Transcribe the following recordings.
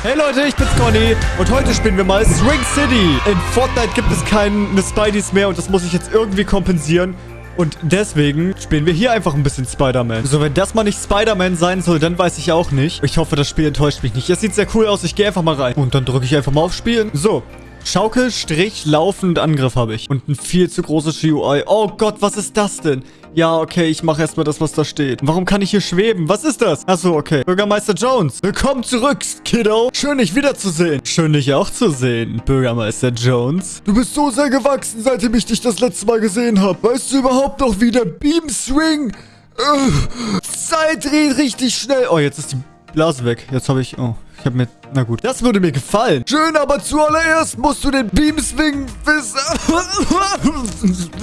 Hey Leute, ich bin's Conny und heute spielen wir mal Swing City. In Fortnite gibt es keine Spideys mehr und das muss ich jetzt irgendwie kompensieren. Und deswegen spielen wir hier einfach ein bisschen Spider-Man. So, wenn das mal nicht Spider-Man sein soll, dann weiß ich auch nicht. Ich hoffe, das Spiel enttäuscht mich nicht. Es sieht sehr cool aus. Ich gehe einfach mal rein. Und dann drücke ich einfach mal auf Spielen. So, Schaukel, Strich, laufend Angriff habe ich. Und ein viel zu großes GUI. Oh Gott, was ist das denn? Ja, okay, ich mache erstmal das, was da steht. Warum kann ich hier schweben? Was ist das? Achso, okay. Bürgermeister Jones. Willkommen zurück, Kiddo. Schön, dich wiederzusehen. Schön, dich auch zu sehen, Bürgermeister Jones. Du bist so sehr gewachsen, seitdem ich dich das letzte Mal gesehen habe. Weißt du überhaupt noch, wie der Beam Swing... Äh, Zeit dreht richtig schnell. Oh, jetzt ist die Blase weg. Jetzt habe ich... Oh, habe mir... Na gut. Das würde mir gefallen. Schön, aber zuallererst musst du den Beam Swing wissen.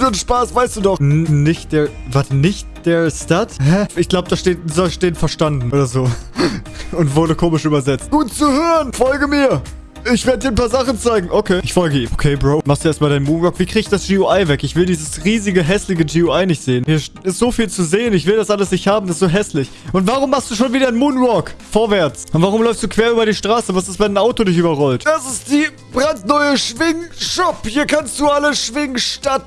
Den Spaß weißt du doch. N nicht der... Warte, nicht der Stud? Hä? Ich glaube, da steht... Soll stehen verstanden oder so. Und wurde komisch übersetzt. Gut zu hören. Folge mir. Ich werde dir ein paar Sachen zeigen. Okay. Ich folge ihm. Okay, Bro. Machst du erstmal deinen Moonwalk. Wie kriege ich das GUI weg? Ich will dieses riesige, hässliche GUI nicht sehen. Hier ist so viel zu sehen. Ich will das alles nicht haben. Das ist so hässlich. Und warum machst du schon wieder einen Moonwalk? Vorwärts. Und warum läufst du quer über die Straße? Was ist, wenn ein Auto dich überrollt? Das ist die brandneue Schwing-Shop. Hier kannst du alle Schwing statt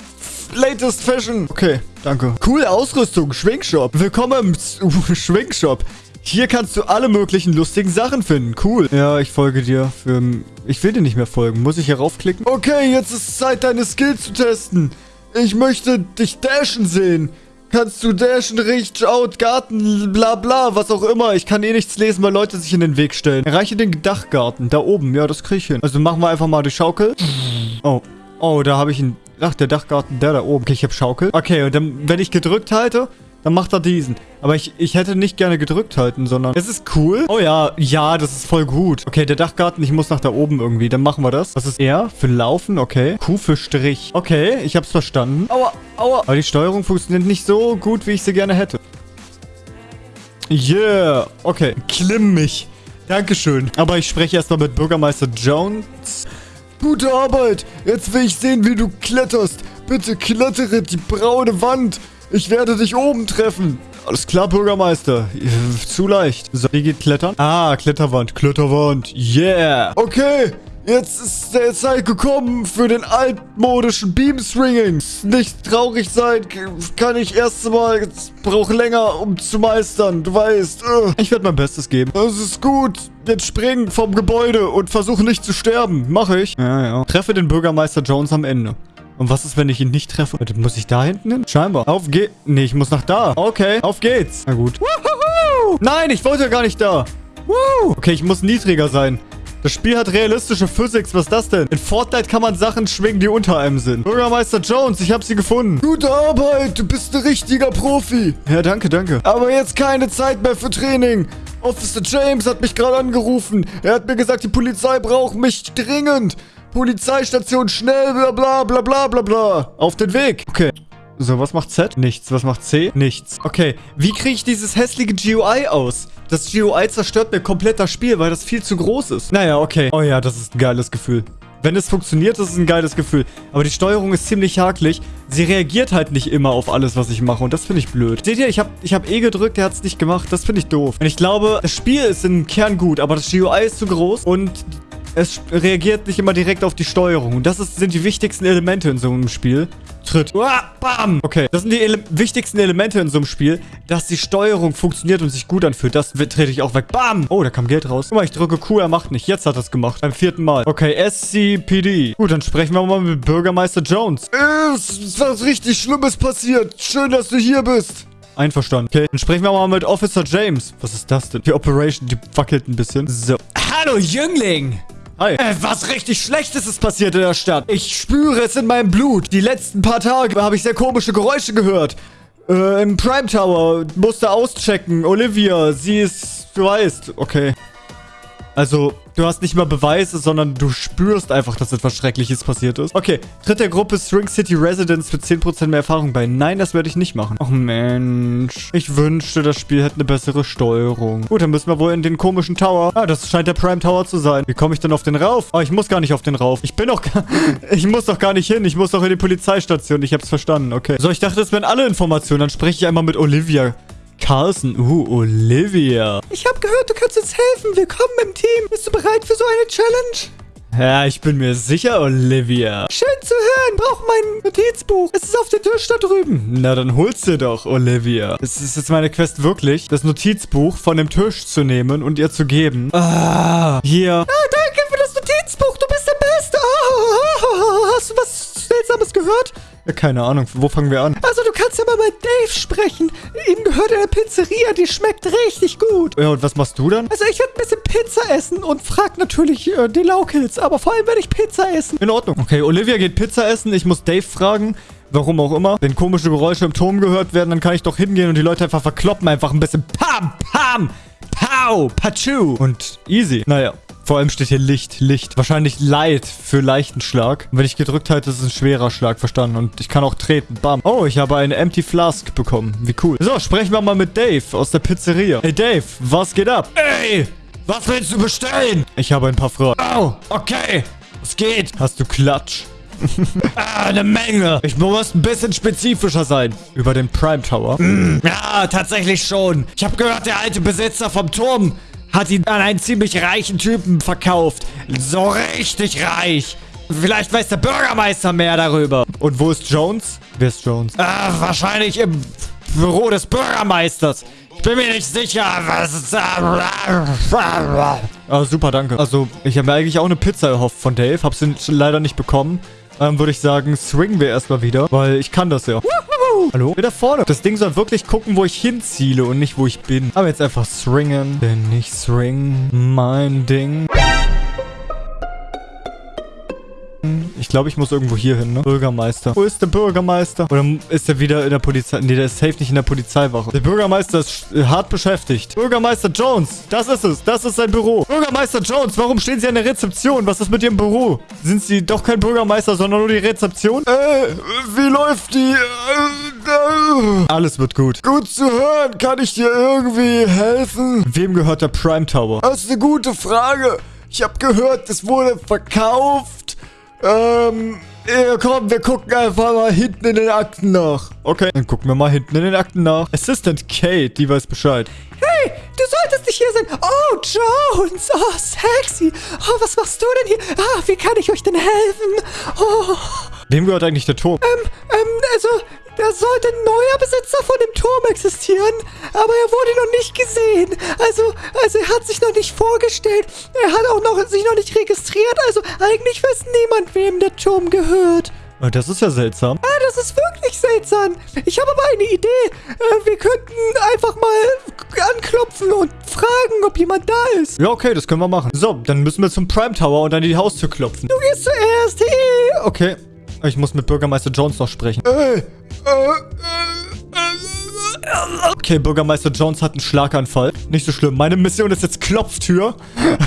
Latest Fashion. Okay, danke. Coole Ausrüstung, Schwingshop. Willkommen im Schwingshop. Hier kannst du alle möglichen lustigen Sachen finden. Cool. Ja, ich folge dir. Für, ich will dir nicht mehr folgen. Muss ich hier raufklicken? Okay, jetzt ist Zeit, deine Skills zu testen. Ich möchte dich dashen sehen. Kannst du dashen, Reach Out, Garten, bla bla, was auch immer. Ich kann eh nichts lesen, weil Leute sich in den Weg stellen. Erreiche den Dachgarten, da oben. Ja, das kriege ich hin. Also machen wir einfach mal die Schaukel. Oh. Oh, da habe ich einen... Ach, der Dachgarten, der da oben. Okay, ich habe Schaukel. Okay, und dann, wenn ich gedrückt halte, dann macht er diesen. Aber ich, ich hätte nicht gerne gedrückt halten, sondern... Es ist cool. Oh ja, ja, das ist voll gut. Okay, der Dachgarten, ich muss nach da oben irgendwie. Dann machen wir das. Was ist R? Für Laufen, okay. Q für Strich. Okay, ich hab's verstanden. Aua, aua. Aber die Steuerung funktioniert nicht so gut, wie ich sie gerne hätte. Yeah. Okay, klimm mich. Dankeschön. Aber ich spreche erstmal mit Bürgermeister Jones. Gute Arbeit. Jetzt will ich sehen, wie du kletterst. Bitte klettere die braune Wand. Ich werde dich oben treffen. Alles klar, Bürgermeister. Zu leicht. So, wie geht klettern? Ah, Kletterwand. Kletterwand. Yeah. Okay. Jetzt ist der Zeit gekommen für den altmodischen Beamswinging. Nicht traurig sein, kann ich erst mal. Es braucht länger, um zu meistern. Du weißt. Ich werde mein Bestes geben. Das ist gut. Jetzt springen vom Gebäude und versuche nicht zu sterben. Mache ich. Ja, ja. Treffe den Bürgermeister Jones am Ende. Und was ist, wenn ich ihn nicht treffe? Warte, muss ich da hinten hin? Scheinbar. Auf geht. Nee, ich muss nach da. Okay, auf geht's. Na gut. Woohoo! Nein, ich wollte gar nicht da. Woo! Okay, ich muss niedriger sein. Das Spiel hat realistische Physics. Was ist das denn? In Fortnite kann man Sachen schwingen, die unter einem sind. Bürgermeister Jones, ich habe sie gefunden. Gute Arbeit. Du bist ein richtiger Profi. Ja, danke, danke. Aber jetzt keine Zeit mehr für Training. Officer James hat mich gerade angerufen. Er hat mir gesagt, die Polizei braucht mich dringend. Polizeistation schnell, bla bla bla bla bla bla. Auf den Weg. Okay. So, was macht Z? Nichts. Was macht C? Nichts. Okay, wie kriege ich dieses hässliche GUI aus? Das GUI zerstört mir komplett das Spiel, weil das viel zu groß ist. Naja, okay. Oh ja, das ist ein geiles Gefühl. Wenn es funktioniert, das ist ein geiles Gefühl. Aber die Steuerung ist ziemlich hakelig. Sie reagiert halt nicht immer auf alles, was ich mache. Und das finde ich blöd. Seht ihr, ich habe ich hab E gedrückt, der hat es nicht gemacht. Das finde ich doof. Und ich glaube, das Spiel ist im Kern gut, aber das GUI ist zu groß. Und es reagiert nicht immer direkt auf die Steuerung. Und das ist, sind die wichtigsten Elemente in so einem Spiel. Tritt. Uah, bam. Okay, das sind die Ele wichtigsten Elemente in so einem Spiel, dass die Steuerung funktioniert und sich gut anfühlt. Das trete ich auch weg. Bam. Oh, da kam Geld raus. Guck mal, ich drücke Q, er macht nicht. Jetzt hat er es gemacht. Beim vierten Mal. Okay, SCPD. Gut, dann sprechen wir mal mit Bürgermeister Jones. Es ist was richtig Schlimmes passiert. Schön, dass du hier bist. Einverstanden. Okay, dann sprechen wir mal mit Officer James. Was ist das denn? Die Operation, die wackelt ein bisschen. So. Hallo, Jüngling. Hi. Äh, was richtig Schlechtes ist passiert in der Stadt. Ich spüre es in meinem Blut. Die letzten paar Tage habe ich sehr komische Geräusche gehört. Äh, im Prime Tower. Musste auschecken. Olivia, sie ist... Du weißt. Okay. Also, du hast nicht mal Beweise, sondern du spürst einfach, dass etwas Schreckliches passiert ist. Okay, tritt der Gruppe String City Residents für 10% mehr Erfahrung bei. Nein, das werde ich nicht machen. Ach Mensch. Ich wünschte, das Spiel hätte eine bessere Steuerung. Gut, dann müssen wir wohl in den komischen Tower. Ah, das scheint der Prime Tower zu sein. Wie komme ich denn auf den rauf? Ah, ich muss gar nicht auf den rauf. Ich bin doch ich muss doch gar nicht hin. Ich muss doch in die Polizeistation. Ich hab's verstanden. Okay. So, ich dachte, das wären alle Informationen. Dann spreche ich einmal mit Olivia. Carlson. Uh, Olivia. Ich habe gehört, du kannst uns helfen. Willkommen im Team. Bist du bereit für so eine Challenge? Ja, ich bin mir sicher, Olivia. Schön zu hören. Brauch mein Notizbuch. Es ist auf dem Tisch da drüben. Na, dann holst du doch, Olivia. Es ist jetzt meine Quest wirklich, das Notizbuch von dem Tisch zu nehmen und ihr zu geben. Ah, hier. Ah, danke für das Notizbuch. Du bist der Beste. Ah, hast du was Seltsames gehört? Ja, keine Ahnung. Wo fangen wir an? Also, kannst ja mal mit Dave sprechen. Ihm gehört eine Pizzeria, die schmeckt richtig gut. Ja, und was machst du dann? Also, ich werde ein bisschen Pizza essen und frag natürlich äh, die Laukels. Aber vor allem werde ich Pizza essen. In Ordnung. Okay, Olivia geht Pizza essen. Ich muss Dave fragen. Warum auch immer. Wenn komische Geräusche im Turm gehört werden, dann kann ich doch hingehen und die Leute einfach verkloppen. Einfach ein bisschen Pam, Pam, Pow, Pachu. Und easy. Naja. Vor allem steht hier Licht, Licht. Wahrscheinlich Light für leichten Schlag. Und wenn ich gedrückt halte, ist es ein schwerer Schlag, verstanden. Und ich kann auch treten. Bam. Oh, ich habe eine Empty Flask bekommen. Wie cool. So, sprechen wir mal mit Dave aus der Pizzeria. Hey Dave, was geht ab? Ey, was willst du bestellen? Ich habe ein paar Fragen. Oh, okay. Es geht. Hast du Klatsch? Ah, eine Menge. Ich muss ein bisschen spezifischer sein. Über den Prime Tower. Ja, tatsächlich schon. Ich habe gehört, der alte Besitzer vom Turm hat ihn an einen ziemlich reichen Typen verkauft. So richtig reich. Vielleicht weiß der Bürgermeister mehr darüber. Und wo ist Jones? Wer ist Jones? Ah, wahrscheinlich im Büro des Bürgermeisters. Ich bin mir nicht sicher. Was ist Ah, super, danke. Also, ich habe mir eigentlich auch eine Pizza erhofft von Dave. Hab's leider nicht bekommen. Dann würde ich sagen, swingen wir erstmal wieder, weil ich kann das ja. Hallo? Wieder vorne. Das Ding soll wirklich gucken, wo ich hinziele und nicht, wo ich bin. Aber jetzt einfach swingen. Denn ich swing mein Ding. Ich glaube, ich muss irgendwo hier hin, ne? Bürgermeister. Wo ist der Bürgermeister? Oder ist er wieder in der Polizei? Nee, der ist safe nicht in der Polizeiwache. Der Bürgermeister ist hart beschäftigt. Bürgermeister Jones. Das ist es. Das ist sein Büro. Bürgermeister Jones, warum stehen Sie an der Rezeption? Was ist mit Ihrem Büro? Sind Sie doch kein Bürgermeister, sondern nur die Rezeption? Äh, wie läuft die? Äh, Alles wird gut. gut zu hören. Kann ich dir irgendwie helfen? Wem gehört der Prime Tower? Das ist eine gute Frage. Ich habe gehört, es wurde verkauft. Ähm, ja, komm, wir gucken einfach mal hinten in den Akten nach. Okay, dann gucken wir mal hinten in den Akten nach. Assistant Kate, die weiß Bescheid. Hey, du solltest nicht hier sein. Oh, Jones. Oh, sexy. Oh, was machst du denn hier? Ah, wie kann ich euch denn helfen? Oh, Wem gehört eigentlich der Turm? ähm, ähm, also, da sollte ein neuer Besitzer von dem Turm existieren, aber er wurde noch nicht gesehen. Also, also er hat sich noch nicht vorgestellt. Er hat auch noch, sich noch nicht registriert. Also, eigentlich weiß niemand, wem der Turm gehört. Oh, Das ist ja seltsam. Ah, das ist wirklich seltsam. Ich habe aber eine Idee. Äh, wir könnten einfach mal anklopfen und fragen, ob jemand da ist. Ja, okay, das können wir machen. So, dann müssen wir zum Prime Tower und an die Haustür klopfen. Du gehst zuerst. Hey. Okay. Ich muss mit Bürgermeister Jones noch sprechen. Äh, äh, Okay, Bürgermeister Jones hat einen Schlaganfall. Nicht so schlimm. Meine Mission ist jetzt Klopftür.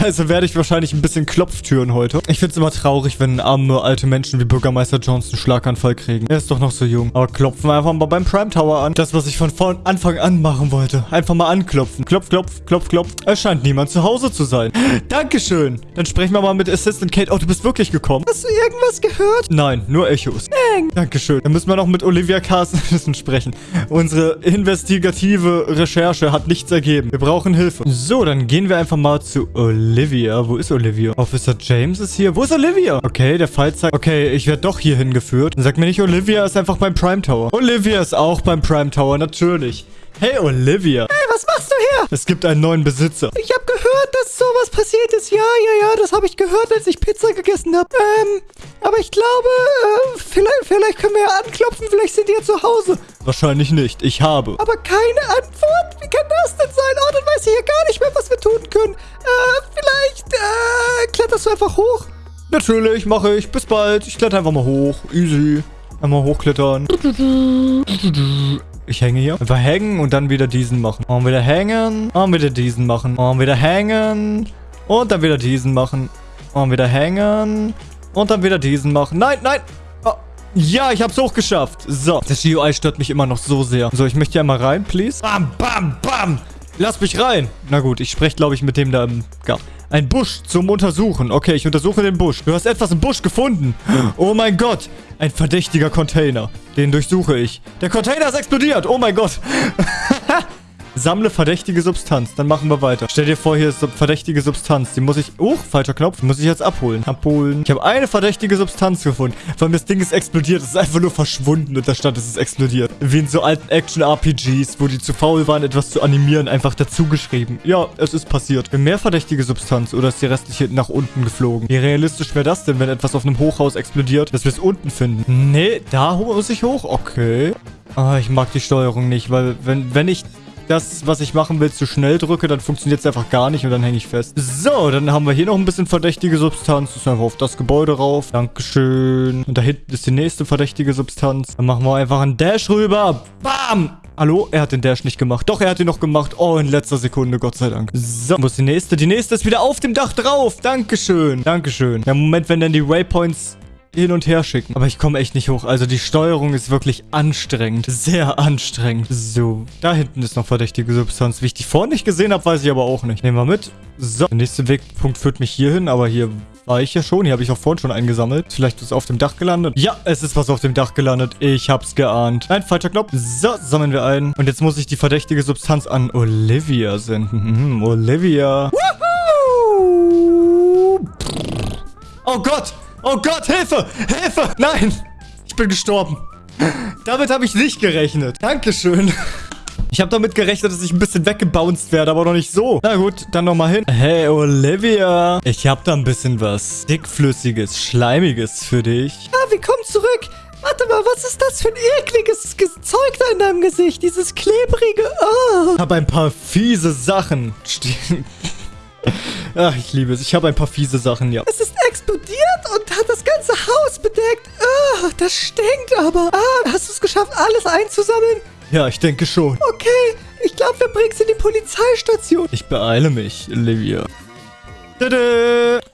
Also werde ich wahrscheinlich ein bisschen Klopftüren heute. Ich finde es immer traurig, wenn arme alte Menschen wie Bürgermeister Jones einen Schlaganfall kriegen. Er ist doch noch so jung. Aber klopfen wir einfach mal beim Prime Tower an. Das, was ich von von Anfang an machen wollte. Einfach mal anklopfen. Klopf, klopf, klopf, klopf. Es scheint niemand zu Hause zu sein. Dankeschön. Dann sprechen wir mal mit Assistant Kate. Oh, du bist wirklich gekommen? Hast du irgendwas gehört? Nein, nur Echos. Dankeschön. Dann müssen wir noch mit Olivia Carson sprechen. Unsere investigative Recherche hat nichts ergeben. Wir brauchen Hilfe. So, dann gehen wir einfach mal zu Olivia. Wo ist Olivia? Officer James ist hier. Wo ist Olivia? Okay, der Fall zeigt... Okay, ich werde doch hier hingeführt. Sag mir nicht, Olivia ist einfach beim Prime Tower. Olivia ist auch beim Prime Tower, natürlich. Hey, Olivia. Hey, was machst du hier? Es gibt einen neuen Besitzer. Ich habe gehört, dass sowas passiert ist. Ja, ja, ja, das habe ich gehört, als ich Pizza gegessen habe. Ähm, aber ich glaube, äh, vielleicht, vielleicht können wir ja anklopfen. Vielleicht sind die ja zu Hause. Wahrscheinlich nicht. Ich habe. Aber keine Antwort? Wie kann das denn sein? Oh, dann weiß ich ja gar nicht mehr, was wir tun können. Äh, vielleicht, äh, kletterst du einfach hoch? Natürlich, mache ich. Bis bald. Ich kletter einfach mal hoch. Easy. Einmal hochklettern. Ich hänge hier. Einfach hängen und dann wieder diesen machen. Und wieder hängen. Und wieder diesen machen. Und wieder hängen. Und dann wieder diesen machen. Und wieder hängen. Und dann wieder diesen machen. Nein, nein. Oh. Ja, ich hab's hochgeschafft. So. Das GUI stört mich immer noch so sehr. So, ich möchte hier mal rein, please. Bam, bam, bam. Lass mich rein. Na gut, ich spreche, glaube ich, mit dem da im Garten. Ein Busch zum Untersuchen. Okay, ich untersuche den Busch. Du hast etwas im Busch gefunden. Oh mein Gott. Ein verdächtiger Container. Den durchsuche ich. Der Container ist explodiert. Oh mein Gott. Sammle verdächtige Substanz. Dann machen wir weiter. Stell dir vor, hier ist so verdächtige Substanz. Die muss ich... Oh, falscher Knopf. Die muss ich jetzt abholen. Abholen. Ich habe eine verdächtige Substanz gefunden. Vor allem das Ding ist explodiert. Es ist einfach nur verschwunden und da stand, es ist explodiert. Wie in so alten Action-RPGs, wo die zu faul waren, etwas zu animieren, einfach dazu geschrieben. Ja, es ist passiert. Mehr verdächtige Substanz oder ist die restliche nach unten geflogen? Wie realistisch wäre das denn, wenn etwas auf einem Hochhaus explodiert, dass wir es unten finden? Nee, da muss ich hoch. Okay. Ah, ich mag die Steuerung nicht, weil wenn, wenn ich das, was ich machen will, zu schnell drücke, dann funktioniert es einfach gar nicht und dann hänge ich fest. So, dann haben wir hier noch ein bisschen verdächtige Substanz. Das ist einfach auf das Gebäude rauf. Dankeschön. Und da hinten ist die nächste verdächtige Substanz. Dann machen wir einfach einen Dash rüber. Bam! Hallo? Er hat den Dash nicht gemacht. Doch, er hat ihn noch gemacht. Oh, in letzter Sekunde, Gott sei Dank. So, wo ist die nächste? Die nächste ist wieder auf dem Dach drauf. Dankeschön. Dankeschön. Ja, Moment, wenn dann die Waypoints hin und her schicken. Aber ich komme echt nicht hoch. Also die Steuerung ist wirklich anstrengend. Sehr anstrengend. So, da hinten ist noch verdächtige Substanz. Wie ich die vorne nicht gesehen habe, weiß ich aber auch nicht. Nehmen wir mit. So, der nächste Wegpunkt führt mich hier hin, aber hier war ich ja schon. Hier habe ich auch vorhin schon eingesammelt. Vielleicht ist es auf dem Dach gelandet. Ja, es ist was auf dem Dach gelandet. Ich hab's geahnt. Nein, falscher Knopf. So, sammeln wir ein. Und jetzt muss ich die verdächtige Substanz an Olivia senden. Mhm, Olivia. Woohoo! Oh Gott! Oh Gott, Hilfe! Hilfe! Nein! Ich bin gestorben. Damit habe ich nicht gerechnet. Dankeschön. Ich habe damit gerechnet, dass ich ein bisschen weggebounced werde, aber noch nicht so. Na gut, dann nochmal hin. Hey, Olivia. Ich habe da ein bisschen was dickflüssiges, schleimiges für dich. Ah, willkommen zurück. Warte mal, was ist das für ein ekliges Ge- Zeug da in deinem Gesicht? Dieses klebrige... Oh. Ich habe ein paar fiese Sachen. Ach, ich liebe es. Ich habe ein paar fiese Sachen, ja. Es ist explodiert und hat das ganze Haus bedeckt. Oh, das stinkt aber. Ah, hast du es geschafft, alles einzusammeln? Ja, ich denke schon. Okay, ich glaube, wir bringen es in die Polizeistation. Ich beeile mich, Olivia.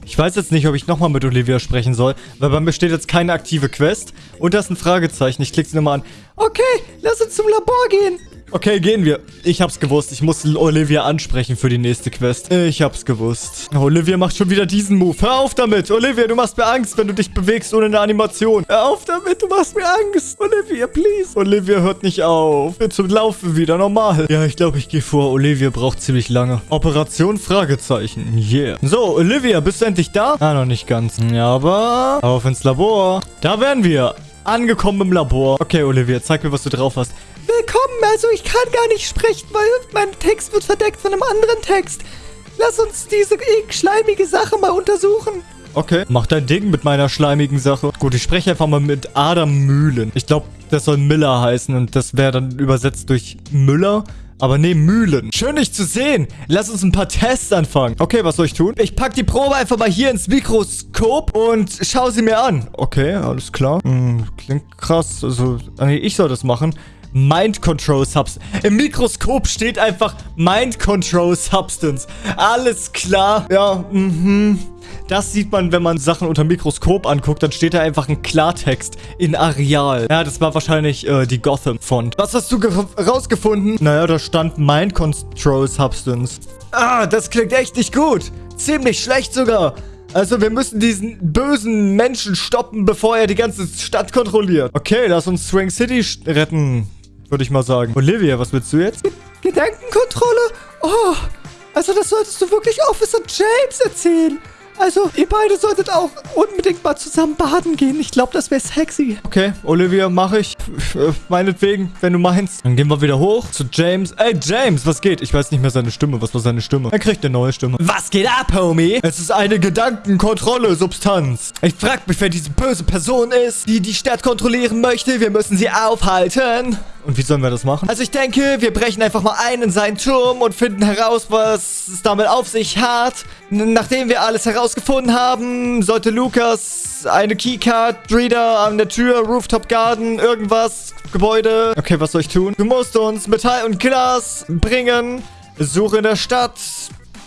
Ich weiß jetzt nicht, ob ich nochmal mit Olivia sprechen soll, weil bei mir steht jetzt keine aktive Quest. Und da ist ein Fragezeichen. Ich klicke sie nochmal an. Okay, lass uns zum Labor gehen. Okay, gehen wir. Ich hab's gewusst. Ich muss Olivia ansprechen für die nächste Quest. Ich hab's gewusst. Olivia macht schon wieder diesen Move. Hör auf damit. Olivia, du machst mir Angst, wenn du dich bewegst ohne eine Animation. Hör auf damit. Du machst mir Angst. Olivia, please. Olivia hört nicht auf. Jetzt laufen wieder normal. Ja, ich glaube, ich gehe vor. Olivia braucht ziemlich lange. Operation Fragezeichen. Yeah. So, Olivia, bist du endlich da? Ah, noch nicht ganz. Ja, aber auf ins Labor. Da wären wir. Angekommen im Labor. Okay, Olivia, zeig mir, was du drauf hast. Willkommen, also ich kann gar nicht sprechen, weil mein Text wird verdeckt von einem anderen Text. Lass uns diese schleimige Sache mal untersuchen. Okay. Mach dein Ding mit meiner schleimigen Sache. Gut, ich spreche einfach mal mit Adam Mühlen. Ich glaube, das soll Miller heißen und das wäre dann übersetzt durch Müller. Aber nee, Mühlen. Schön, dich zu sehen. Lass uns ein paar Tests anfangen. Okay, was soll ich tun? Ich pack die Probe einfach mal hier ins Mikroskop und schau sie mir an. Okay, alles klar. Hm, klingt krass. Also, nee, ich soll das machen. Mind Control Substance. Im Mikroskop steht einfach Mind Control Substance. Alles klar. Ja, mhm. Das sieht man, wenn man Sachen unter Mikroskop anguckt. Dann steht da einfach ein Klartext in Areal. Ja, das war wahrscheinlich äh, die Gotham-Font. Was hast du rausgefunden? Naja, da stand Mind Control Substance. Ah, das klingt echt nicht gut. Ziemlich schlecht sogar. Also wir müssen diesen bösen Menschen stoppen, bevor er die ganze Stadt kontrolliert. Okay, lass uns Swing City retten, würde ich mal sagen. Olivia, was willst du jetzt? Gedankenkontrolle? Oh, also das solltest du wirklich Officer James erzählen. Also, ihr beide solltet auch unbedingt mal zusammen baden gehen. Ich glaube, das wäre sexy. Okay, Olivia, mache ich. Äh, Meinetwegen, wenn du meinst. Dann gehen wir wieder hoch zu James. Ey, James, was geht? Ich weiß nicht mehr seine Stimme. Was war seine Stimme? Er kriegt eine neue Stimme. Was geht ab, Homie? Es ist eine Gedankenkontrolle, Substanz. Ich frag mich, wer diese böse Person ist, die die Stadt kontrollieren möchte. Wir müssen sie aufhalten. Und wie sollen wir das machen? Also ich denke, wir brechen einfach mal ein in seinen Turm und finden heraus, was es damit auf sich hat. Nachdem wir alles herausgefunden haben, sollte Lukas eine Keycard, Reader an der Tür, Rooftop Garden, irgendwas, Gebäude. Okay, was soll ich tun? Du musst uns Metall und Glas bringen. Suche in der Stadt.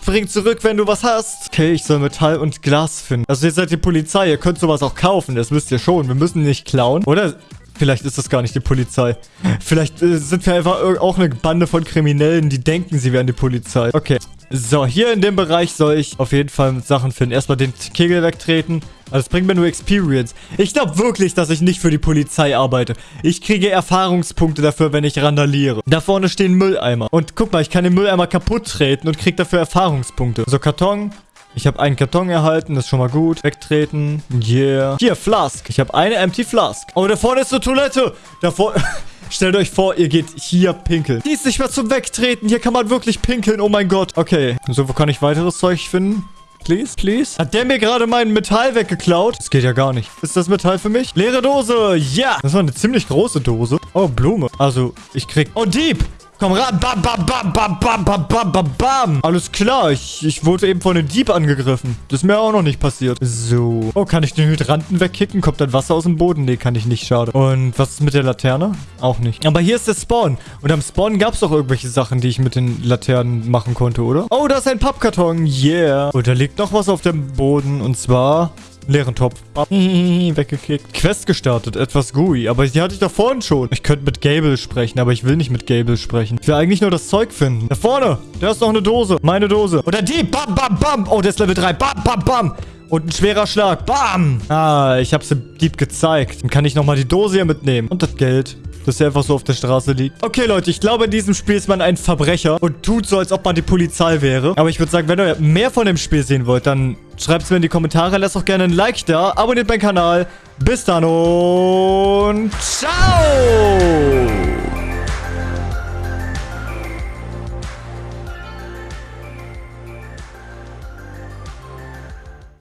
Bring zurück, wenn du was hast. Okay, ich soll Metall und Glas finden. Also ihr seid die Polizei, ihr könnt sowas auch kaufen, das wisst ihr schon. Wir müssen nicht klauen. Oder Vielleicht ist das gar nicht die Polizei. Vielleicht äh, sind wir einfach auch eine Bande von Kriminellen, die denken, sie wären die Polizei. Okay. So, hier in dem Bereich soll ich auf jeden Fall Sachen finden. Erstmal den Kegel wegtreten. Also das bringt mir nur Experience. Ich glaube wirklich, dass ich nicht für die Polizei arbeite. Ich kriege Erfahrungspunkte dafür, wenn ich randaliere. Da vorne stehen Mülleimer. Und guck mal, ich kann den Mülleimer kaputt treten und krieg dafür Erfahrungspunkte. So, Karton. Ich habe einen Karton erhalten, das ist schon mal gut. Wegtreten. Yeah. Hier, Flask. Ich habe eine Empty Flask. Oh, da vorne ist eine Toilette. Da vorne... Stellt euch vor, ihr geht hier pinkeln. Die ist nicht mehr zum Wegtreten. Hier kann man wirklich pinkeln. Oh mein Gott. Okay. So, wo kann ich weiteres Zeug finden? Please, please. Hat der mir gerade mein Metall weggeklaut? Das geht ja gar nicht. Ist das Metall für mich? Leere Dose. Ja. Das war eine ziemlich große Dose. Oh, Blume. Also, ich krieg... Oh, Dieb. Komm ran. Bam, bam, bam, bam, bam, bam, bam, bam, bam. Alles klar. Ich, ich wurde eben von einem Dieb angegriffen. Das ist mir auch noch nicht passiert. So. Oh, kann ich den Hydranten wegkicken? Kommt dann Wasser aus dem Boden? Nee, kann ich nicht. Schade. Und was ist mit der Laterne? Auch nicht. Aber hier ist der Spawn. Und am Spawn gab es doch irgendwelche Sachen, die ich mit den Laternen machen konnte, oder? Oh, da ist ein Pappkarton. Yeah. Und da liegt noch was auf dem Boden. Und zwar... Leeren Topf. Weggekickt. Quest gestartet. Etwas GUI. Aber die hatte ich doch vorhin schon. Ich könnte mit Gable sprechen, aber ich will nicht mit Gable sprechen. Ich will eigentlich nur das Zeug finden. Da vorne. Da ist noch eine Dose. Meine Dose. Und der Dieb. Bam, bam, bam. Oh, der ist Level 3. Bam, bam, bam. Und ein schwerer Schlag. Bam. Ah, ich hab's dem Dieb gezeigt. Dann kann ich nochmal die Dose hier mitnehmen. Und das Geld. Das hier einfach so auf der Straße liegt. Okay, Leute, ich glaube, in diesem Spiel ist man ein Verbrecher und tut so, als ob man die Polizei wäre. Aber ich würde sagen, wenn ihr mehr von dem Spiel sehen wollt, dann schreibt es mir in die Kommentare. Lasst auch gerne ein Like da. Abonniert meinen Kanal. Bis dann und ciao!